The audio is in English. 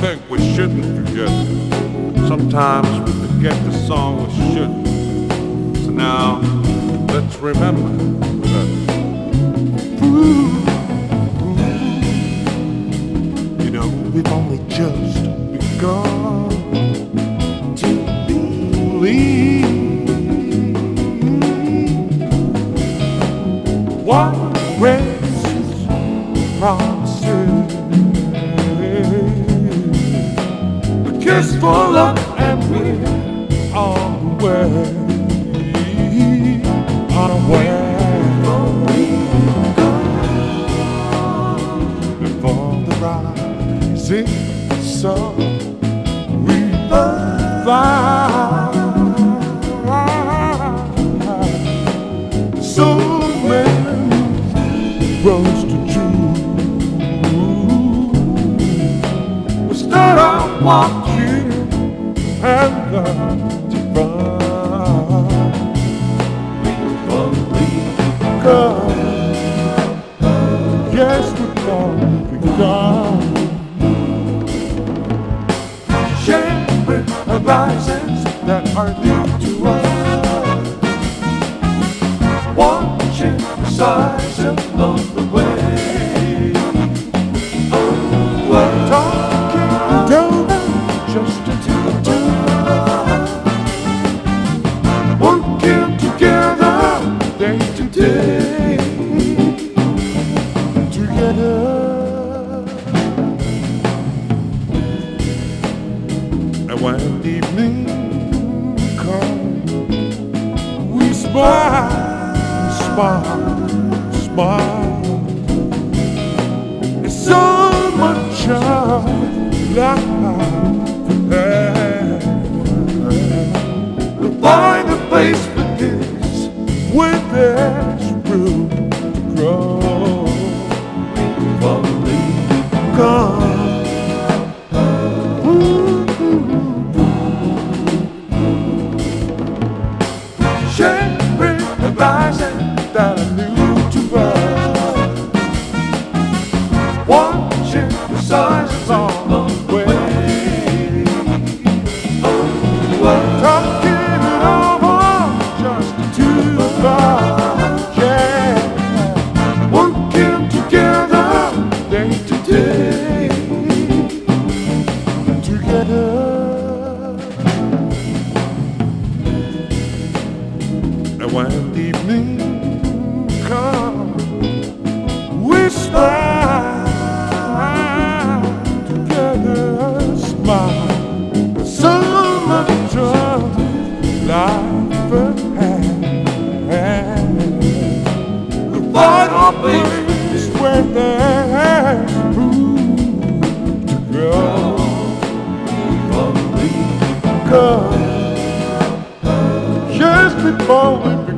think we shouldn't forget. Sometimes we forget the song we shouldn't. So now, let's remember that. Ooh, ooh, you know, we've only just begun to believe. What grace promises kiss for love and we're on the way on the way. Before the rising sun walking and learn to run God, yes, all begun. Sharing horizons that are new to us. Watching the size when evening comes, we smile, smile, smile. It's so much of life ahead. We'll find a place And when evening comes, we smile together, a smile, some of the. straight forward.